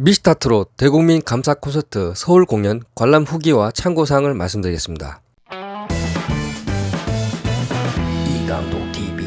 미스타트로 대국민 감사 콘서트 서울 공연 관람 후기와 참고사항을 말씀드리겠습니다. 이감독 TV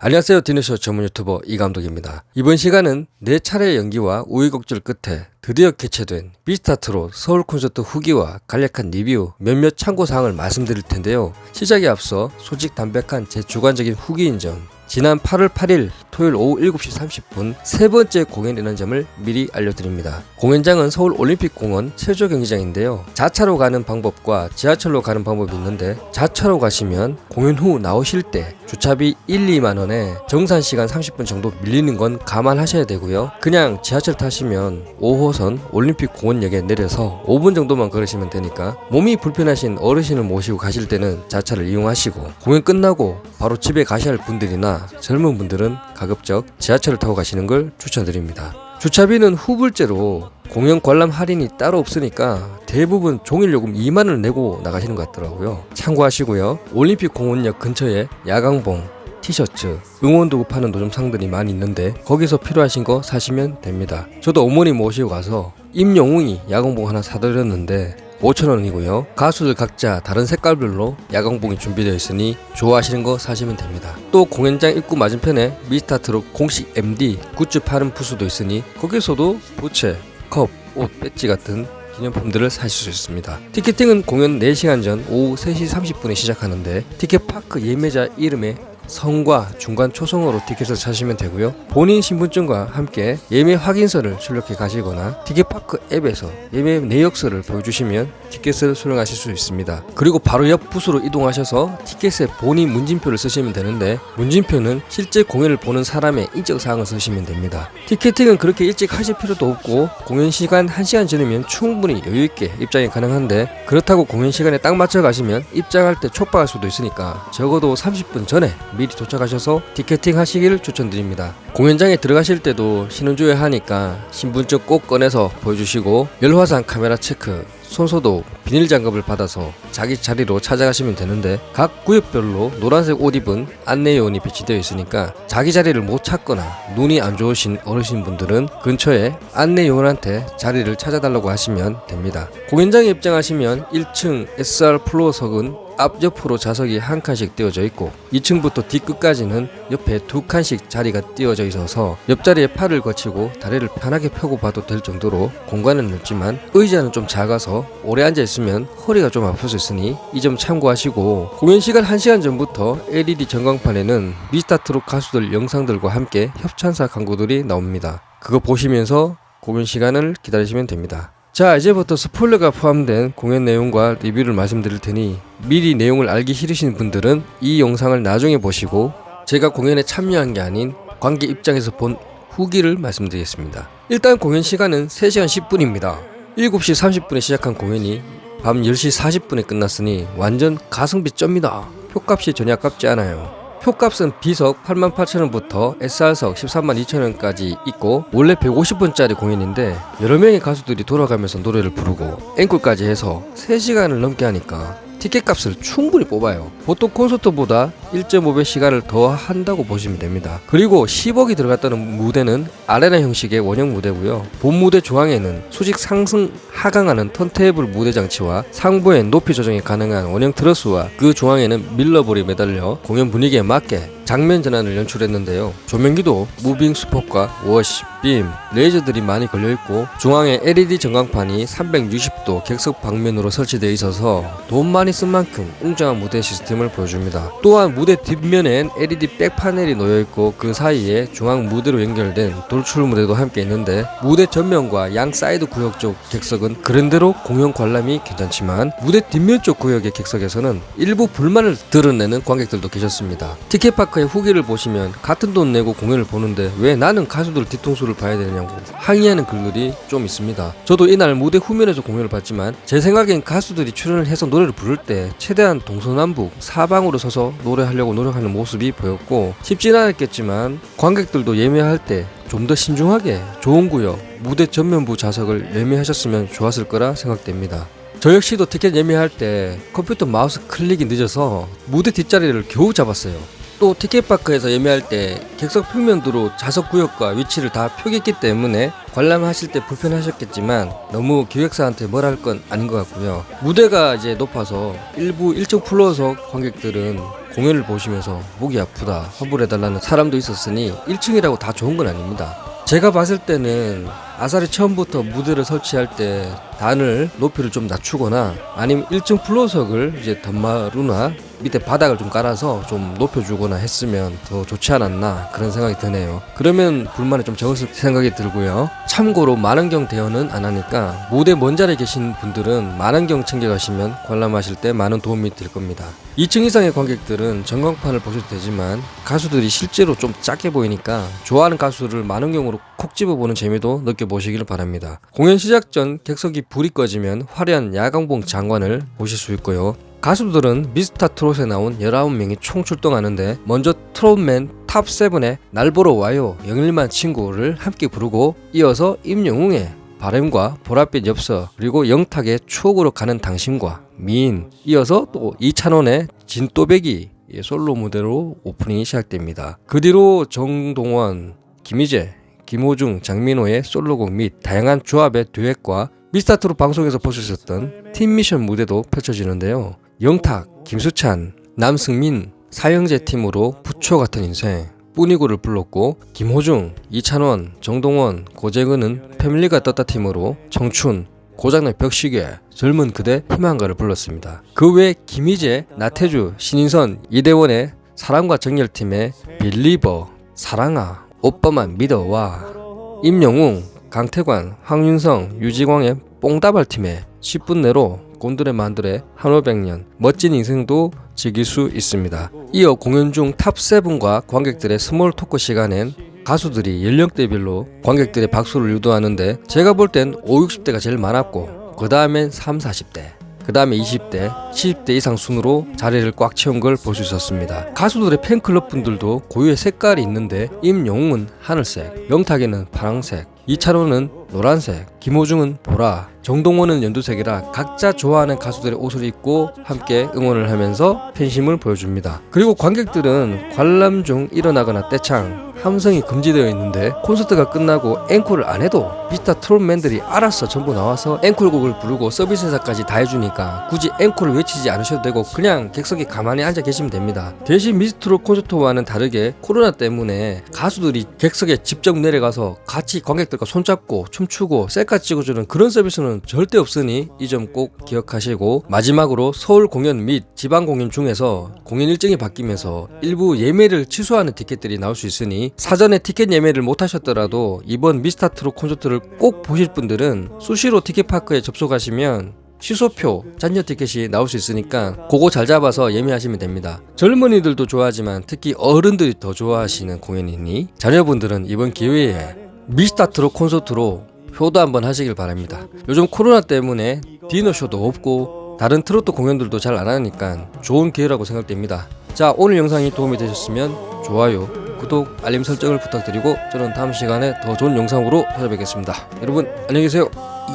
안녕하세요 디너쇼 전문 유튜버 이감독입니다. 이번 시간은 네 차례의 연기와 우여곡절 끝에 드디어 개최된 미스타트로 서울 콘서트 후기와 간략한 리뷰 몇몇 참고사항을 말씀드릴 텐데요. 시작에 앞서 솔직 담백한 제 주관적인 후기인 점 지난 8월 8일 토요일 오후 7시 30분 세 번째 공연이라는 점을 미리 알려드립니다. 공연장은 서울 올림픽공원 체조 경기장인데요. 자차로 가는 방법과 지하철로 가는 방법이 있는데 자차로 가시면 공연 후 나오실 때 주차비 1, 2만 원에 정산 시간 30분 정도 밀리는 건 감안하셔야 되고요. 그냥 지하철 타시면 5호선 올림픽공원역에 내려서 5분 정도만 걸으시면 되니까 몸이 불편하신 어르신을 모시고 가실 때는 자차를 이용하시고 공연 끝나고 바로 집에 가셔야 할 분들이나 젊은 분들은 가급적 지하철을 타고 가시는 걸 추천드립니다. 주차비는 후불제로 공연 관람 할인이 따로 없으니까 대부분 종일요금 2만원을 내고 나가시는 것 같더라고요. 참고하시고요. 올림픽 공원역 근처에 야광봉, 티셔츠, 응원도구 파는 노점상들이 많이 있는데 거기서 필요하신 거 사시면 됩니다. 저도 어머니 모시고 가서 임영웅이 야광봉 하나 사드렸는데 5,000원이고요. 가수들 각자 다른 색깔별로 야광봉이 준비되어 있으니 좋아하시는 거 사시면 됩니다. 또 공연장 입구 맞은편에 미스타트로 공식 MD 굿즈 파는 부스도 있으니 거기서도 부채, 컵, 옷, 배지 같은 기념품들을 사실 수 있습니다. 티켓팅은 공연 4시간 전 오후 3시 30분에 시작하는데 티켓파크 예매자 이름에 성과 중간 초성으로 티켓을 사시면 되고요. 본인 신분증과 함께 예매 확인서를 출력해 가시거나 티켓파크 앱에서 예매 내역서를 보여주시면 티켓을 수령하실 수 있습니다. 그리고 바로 옆 부스로 이동하셔서 티켓에 본인 문진표를 쓰시면 되는데 문진표는 실제 공연을 보는 사람의 인적 사항을 쓰시면 됩니다. 티켓팅은 그렇게 일찍 하실 필요도 없고 공연 시간 1시간 전이면 충분히 여유있게 입장이 가능한데 그렇다고 공연 시간에 딱 맞춰 가시면 입장할 때 촉박할 수도 있으니까 적어도 30분 전에 미리 도착하셔서 티켓팅 하시기를 추천드립니다. 공연장에 들어가실 때도 신원조회 하니까 신분증 꼭 꺼내서 보여주시고 열화상 카메라 체크 손소독, 비닐 장갑을 받아서 자기 자리로 찾아가시면 되는데 각 구역별로 노란색 옷 입은 안내요원이 배치되어 있으니까 자기 자리를 못 찾거나 눈이 안 좋으신 어르신분들은 근처에 안내요원한테 자리를 찾아달라고 하시면 됩니다. 공연장에 입장하시면 1층 SR 플로어석은 앞옆으로 좌석이 한 칸씩 띄워져 있고 2층부터 뒤끝까지는 옆에 두 칸씩 자리가 띄워져 있어서 옆자리에 팔을 거치고 다리를 편하게 펴고 봐도 될 정도로 공간은 넓지만 의자는 좀 작아서 오래 앉아 있으면 허리가 좀 아플 수 있으니 이 점 참고하시고 공연 시간 1시간 전부터 LED 전광판에는 미스타트롯 가수들 영상들과 함께 협찬사 광고들이 나옵니다. 그거 보시면서 공연 시간을 기다리시면 됩니다. 자 이제부터 스포일러가 포함된 공연 내용과 리뷰를 말씀드릴 테니 미리 내용을 알기 싫으신 분들은 이 영상을 나중에 보시고 제가 공연에 참여한 게 아닌 관객 입장에서 본 후기를 말씀드리겠습니다. 일단 공연 시간은 3시간 10분입니다. 7시 30분에 시작한 공연이 밤 10시 40분에 끝났으니 완전 가성비 쩝니다. 표값이 전혀 아깝지 않아요. 표값은 B석 88,000원부터 SR석 13만 2천원까지 있고 원래 150분짜리 공연인데 여러 명의 가수들이 돌아가면서 노래를 부르고 앵콜까지 해서 3시간을 넘게 하니까 티켓값을 충분히 뽑아요. 보통 콘서트보다 1.5배 시간을 더 한다고 보시면 됩니다. 그리고 10억이 들어갔다는 무대는 아레나 형식의 원형 무대고요. 본 무대 중앙에는 수직 상승 하강하는 턴테이블 무대 장치와 상부의 높이 조정이 가능한 원형 트러스와 그 중앙에는 미러볼이 매달려 공연 분위기에 맞게 장면 전환을 연출했는데요. 조명기도 moving spot과 wash, 빔, 레이저들이 많이 걸려있고 중앙에 LED 전광판이 360도 객석 방면으로 설치되어 있어서 돈 많이 쓴 만큼 웅장한 무대 시스템을 보여줍니다. 또한 무대 뒷면엔 LED back 패널이 놓여있고 그 사이에 중앙 무대로 연결된 돌출 무대도 함께 있는데 무대 전면과 양 사이드 구역 쪽 객석은 그런대로 공연 관람이 괜찮지만 무대 뒷면 쪽 구역의 객석에서는 일부 불만을 드러내는 관객들도 계셨습니다. 티켓파크 의 후기를 보시면 같은 돈 내고 공연을 보는데 왜 나는 가수들 뒤통수를 봐야 되냐고 항의하는 글들이 좀 있습니다. 저도 이날 무대 후면에서 공연을 봤지만 제 생각엔 가수들이 출연을 해서 노래를 부를 때 최대한 동서남북 사방으로 서서 노래하려고 노력하는 모습이 보였고 쉽진 않았겠지만 관객들도 예매할 때 좀더 신중하게 좋은 구역 무대 전면부 좌석을 예매하셨으면 좋았을 거라 생각됩니다. 저 역시도 티켓 예매할 때 컴퓨터 마우스 클릭이 늦어서 무대 뒷자리를 겨우 잡았어요. 또 티켓파크에서 예매할 때 객석 평면도로 좌석 구역과 위치를 다 표기했기 때문에 관람하실 때 불편하셨겠지만 너무 기획사한테 뭘 할 건 아닌 것 같고요. 무대가 이제 높아서 일부 1층 플로어석 관객들은 공연을 보시면서 목이 아프다 환불해달라는 사람도 있었으니 1층이라고 다 좋은 건 아닙니다. 제가 봤을 때는 아사리 처음부터 무대를 설치할 때 단을 높이를 좀 낮추거나 아니면 1층 플로어석을 이제 덤마루나 밑에 바닥을 좀 깔아서 좀 높여주거나 했으면 더 좋지 않았나 그런 생각이 드네요. 그러면 불만이 좀 적었을 생각이 들고요. 참고로 만원경 대여는 안 하니까 무대 먼 자리에 계신 분들은 만원경 챙겨가시면 관람하실 때 많은 도움이 될 겁니다. 2층 이상의 관객들은 전광판을 보셔도 되지만 가수들이 실제로 좀 작게 보이니까 좋아하는 가수를 망원경으로 콕 집어보는 재미도 느껴보시길 바랍니다. 공연 시작 전 객석이 불이 꺼지면 화려한 야광봉 장관을 보실 수 있고요. 가수들은 미스터 트롯에 나온 19명이 총 출동하는데 먼저 트롯맨 TOP7의 날 보러 와요 영일만 친구를 함께 부르고 이어서 임영웅의 바램과 보랏빛 엽서 그리고 영탁의 추억으로 가는 당신과 미인 이어서 또 이찬원의 진또배기 예, 솔로 무대로 오프닝이 시작됩니다. 그 뒤로 정동원, 김희재, 김호중, 장민호의 솔로곡 및 다양한 조합의 듀엣과 미스터트롯 방송에서 있었던 팀미션 무대도 펼쳐지는데요. 영탁, 김수찬, 남승민, 사형제 팀으로 부초 같은 인생 뿌니고를 불렀고 김호중, 이찬원, 정동원, 고재근은 패밀리가 떴다 팀으로 청춘, 고장난 벽시계, 젊은 그대, 희망가를 불렀습니다. 그 외 김희재, 나태주, 신인선, 이대원의 사랑과 정열팀의 빌리버, 사랑아, 오빠만 믿어와 임영웅, 강태관, 황윤성, 류지광의 뽕다발팀의 10분 내로 곤드레 만드레 한오백년 멋진 인생도 즐길 수 있습니다. 이어 공연 중 탑7과 관객들의 small talk 시간엔 가수들이 연령대별로 관객들의 박수를 유도하는데 제가 볼 땐 5, 60대가 제일 많았고 그 다음엔 3, 40대 그 다음에 20대, 70대 이상 순으로 자리를 꽉 채운 걸 볼 수 있었습니다. 가수들의 팬클럽 분들도 고유의 색깔이 있는데 임영웅은 하늘색, 영탁이는 파랑색, 이찬원은 노란색, 김호중은 보라, 정동원은 연두색이라 각자 좋아하는 가수들의 옷을 입고 함께 응원을 하면서 팬심을 보여줍니다. 그리고 관객들은 관람 중 일어나거나 떼창, 함성이 금지되어 있는데 콘서트가 끝나고 앵콜을 안 해도 비스타 트롯맨들이 알아서 전부 나와서 앵콜곡을 부르고 서비스 회사까지 다 해주니까 굳이 앵콜을 외치지 않으셔도 되고 그냥 객석에 가만히 앉아 계시면 됩니다. 대신 미스트롯 콘서트와는 다르게 코로나 때문에 가수들이 객석에 직접 내려가서 같이 관객들과 손잡고 춤추고 셀카 찍어주는 그런 서비스는 절대 없으니 이 점 꼭 기억하시고 마지막으로 서울 공연 및 지방 공연 중에서 공연 일정이 바뀌면서 일부 예매를 취소하는 티켓들이 나올 수 있으니 사전에 티켓 예매를 못 하셨더라도 이번 미스타트롯 콘서트를 꼭 보실 분들은 수시로 티켓파크에 접속하시면 취소표, 잔여 티켓이 나올 수 있으니까 그거 잘 잡아서 예매하시면 됩니다. 젊은이들도 좋아하지만 특히 어른들이 더 좋아하시는 공연이니 자녀분들은 이번 기회에 미스타트롯 콘서트로 효도 한번 하시길 바랍니다. 요즘 코로나 때문에 디너쇼도 없고 다른 트로트 공연들도 잘 안 하니까 좋은 기회라고 생각됩니다. 자 오늘 영상이 도움이 되셨으면 좋아요, 구독, 알림 설정을 부탁드리고 저는 다음 시간에 더 좋은 영상으로 찾아뵙겠습니다. 여러분 안녕히 계세요.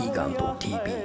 이강동 TV